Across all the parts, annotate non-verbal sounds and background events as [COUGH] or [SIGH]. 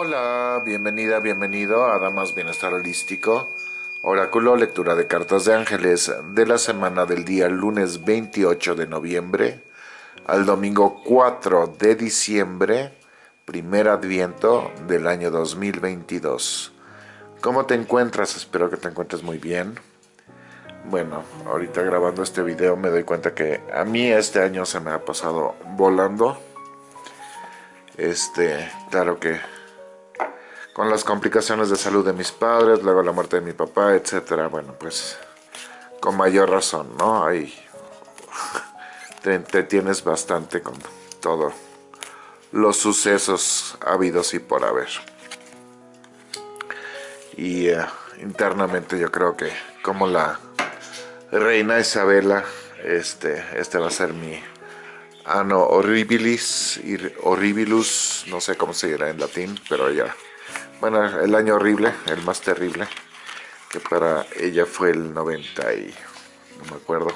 Hola, bienvenida, bienvenido a Damas Bienestar Holístico, Oráculo, lectura de cartas de ángeles de la semana del día lunes 28 de noviembre al domingo 4 de diciembre, primer adviento del año 2022. ¿Cómo te encuentras? Espero que te encuentres muy bien. Bueno, ahorita grabando este video me doy cuenta que a mí este año se me ha pasado volando. Este, claro que con las complicaciones de salud de mis padres, luego la muerte de mi papá, etcétera, bueno, pues con mayor razón, ¿no? Ahí [LAUGHS] te, tienes bastante con todo los sucesos habidos y por haber. Y eh, internamente yo creo que como la reina Isabela, este, este va a ser mi ano horribilis, horribilus, no sé cómo se dirá en latín, pero ya bueno, el año horrible, el más terrible, que para ella fue el 90 y, no me acuerdo,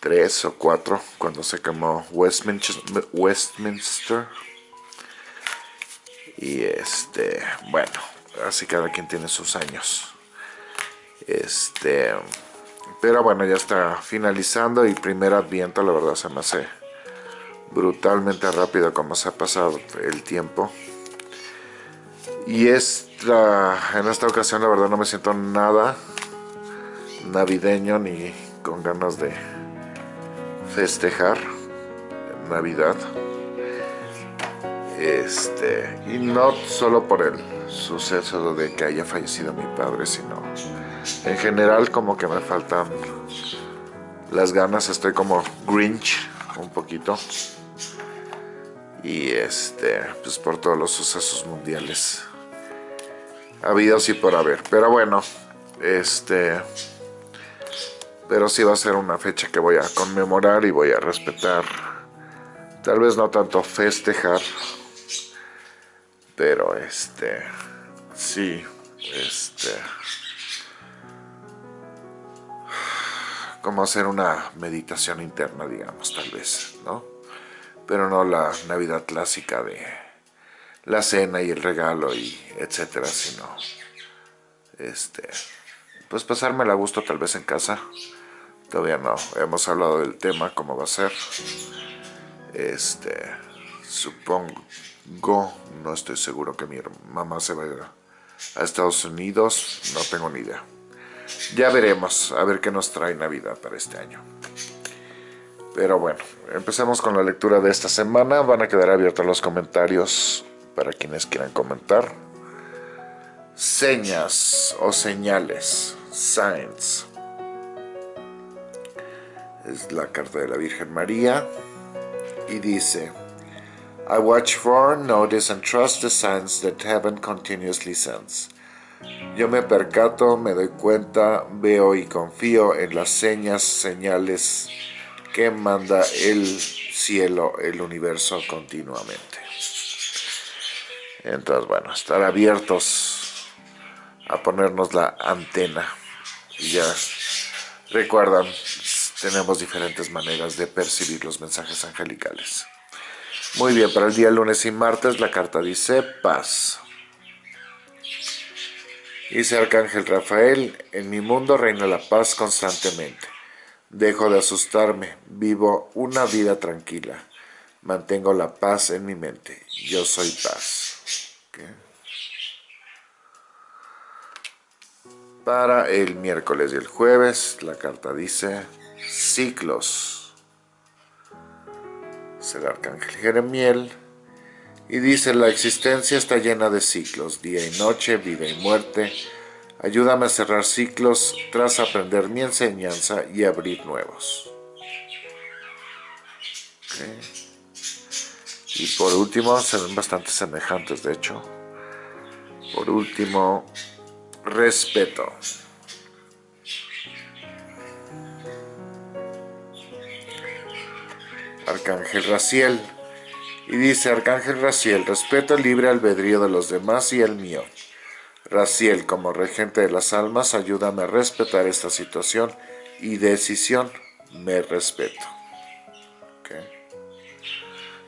3 o 4, cuando se quemó Westminster, Westminster. Y este, bueno, así cada quien tiene sus años. Este, pero bueno, ya está finalizando y primer adviento, la verdad se me hace brutalmente rápido como se ha pasado el tiempo. Y esta, en esta ocasión la verdad no me siento nada navideño ni con ganas de festejar Navidad. Este, y no solo por el suceso de que haya fallecido mi padre, sino en general como que me faltan las ganas, estoy como Grinch un poquito. Y este, pues por todos los sucesos mundiales habido sí por haber. Pero bueno, este... Pero sí va a ser una fecha que voy a conmemorar y voy a respetar. Tal vez no tanto festejar. Pero este... Sí, este... Como hacer una meditación interna, digamos, tal vez, ¿no? Pero no la Navidad clásica de la cena y el regalo y etcétera, sino este pues pasarme a gusto tal vez en casa. Todavía no hemos hablado del tema, cómo va a ser. Este, supongo, no estoy seguro que mi mamá se vaya a Estados Unidos, no tengo ni idea. Ya veremos, a ver qué nos trae Navidad para este año. Pero bueno, empecemos con la lectura de esta semana. Van a quedar abiertos los comentarios para quienes quieran comentar. Señas o señales, signs. Es la carta de la Virgen María y dice, I watch for, notice and trust the signs that heaven continuously sends. Yo me percato, me doy cuenta, veo y confío en las señas, señales que manda el cielo, el universo continuamente. Entonces, bueno, estar abiertos a ponernos la antena. Y ya recuerdan, tenemos diferentes maneras de percibir los mensajes angelicales. Muy bien, para el día lunes y martes la carta dice paz. Dice Arcángel Rafael, en mi mundo reina la paz constantemente. Dejo de asustarme, vivo una vida tranquila. Mantengo la paz en mi mente. Yo soy paz. Para el miércoles y el jueves, la carta dice ciclos. Es el arcángel Jeremiel. Y dice, la existencia está llena de ciclos, día y noche, vida y muerte. Ayúdame a cerrar ciclos tras aprender mi enseñanza y abrir nuevos. Y por último, se ven bastante semejantes, de hecho. Por último, respeto. Arcángel Raciel. Y dice Arcángel Raciel, respeto el libre albedrío de los demás y el mío. Raciel, como regente de las almas, ayúdame a respetar esta situación y decisión. Me respeto.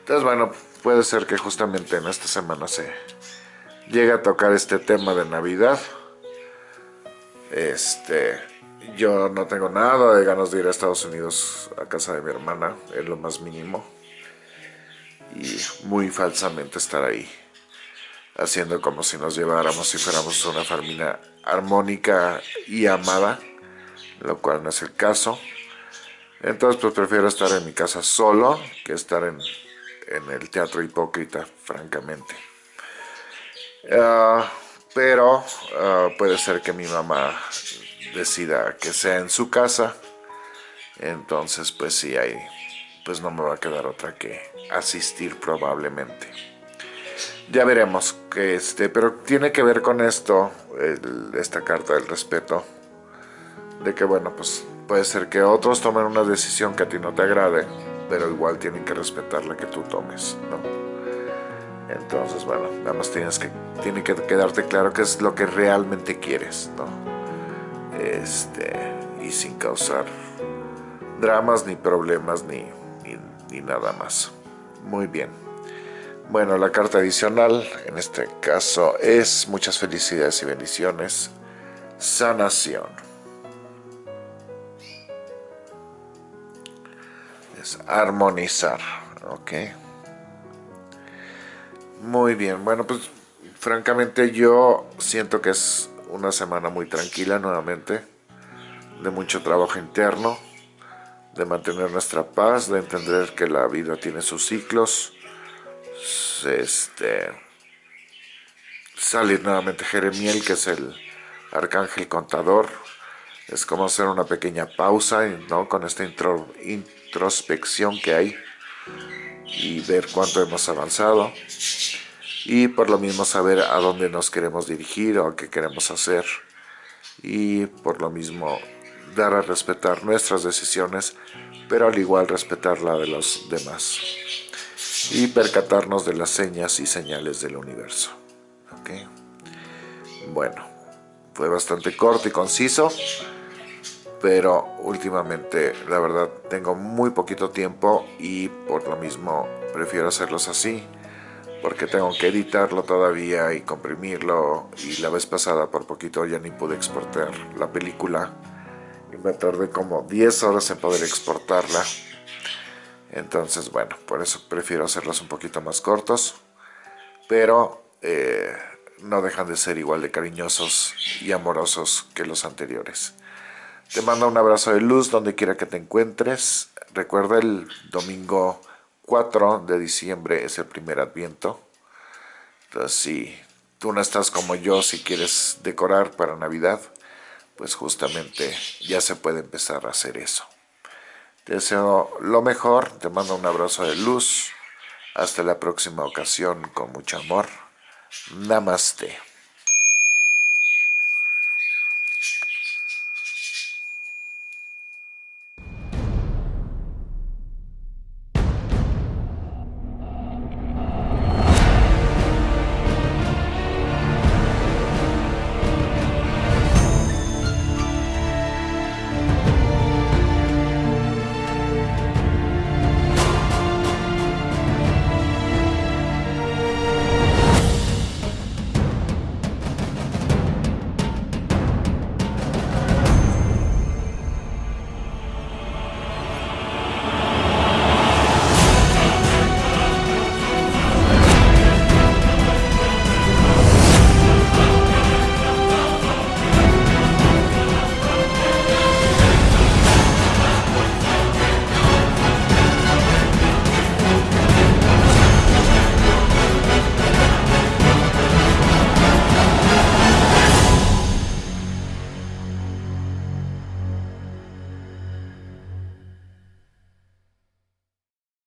Entonces, bueno, puede ser que justamente en esta semana se llegue a tocar este tema de Navidad. Este, yo no tengo nada de ganas de ir a Estados Unidos a casa de mi hermana, es lo más mínimo. Y muy falsamente estar ahí, haciendo como si nos lleváramos si fuéramos una familia armónica y amada, lo cual no es el caso. Entonces pues prefiero estar en mi casa solo que estar en, el teatro hipócrita, francamente. Ah, pero ah, puede ser que mi mamá decida que sea en su casa. Entonces pues sí, ahí pues no me va a quedar otra que asistir probablemente. Ya veremos que este, pero tiene que ver con esto, esta carta del respeto, de que bueno pues Puede ser que otros tomen una decisión que a ti no te agrade, pero igual tienen que respetar la que tú tomes, ¿no? Entonces, bueno, nada más tienes que, tiene que quedarte claro qué es lo que realmente quieres, ¿no? Este, y sin causar dramas, ni problemas, ni, ni, ni nada más. Muy bien. Bueno, la carta adicional en este caso es muchas felicidades y bendiciones. Sanación. armonizar, ok. Muy bien, bueno pues francamente yo siento que es una semana muy tranquila nuevamente, de mucho trabajo interno, de mantener nuestra paz, de entender que la vida tiene sus ciclos, este, salir nuevamente Jeremiel, que es el arcángel contador, es como hacer una pequeña pausa ¿no? con esta intro, introspección que hay y ver cuánto hemos avanzado. Y por lo mismo saber a dónde nos queremos dirigir o qué queremos hacer. Y por lo mismo dar a respetar nuestras decisiones pero al igual respetar la de los demás. Y percatarnos de las señas y señales del universo. Bueno fue bastante corto y conciso pero últimamente la verdad tengo muy poquito tiempo y por lo mismo prefiero hacerlos así porque tengo que editarlo todavía y comprimirlo y la vez pasada por poquito ya ni pude exportar la película. Y me tardé como 10 horas en poder exportarla. Entonces bueno, por eso prefiero hacerlos un poquito más cortos pero eh, no dejan de ser igual de cariñosos y amorosos que los anteriores te mando un abrazo de luz donde quiera que te encuentres. Recuerda el domingo 4 de diciembre es el primer adviento. Entonces si tú no estás como yo, si quieres decorar para Navidad, pues justamente ya se puede empezar a hacer eso. Te deseo lo mejor, te mando un abrazo de luz. Hasta la próxima ocasión con mucho amor. Namaste.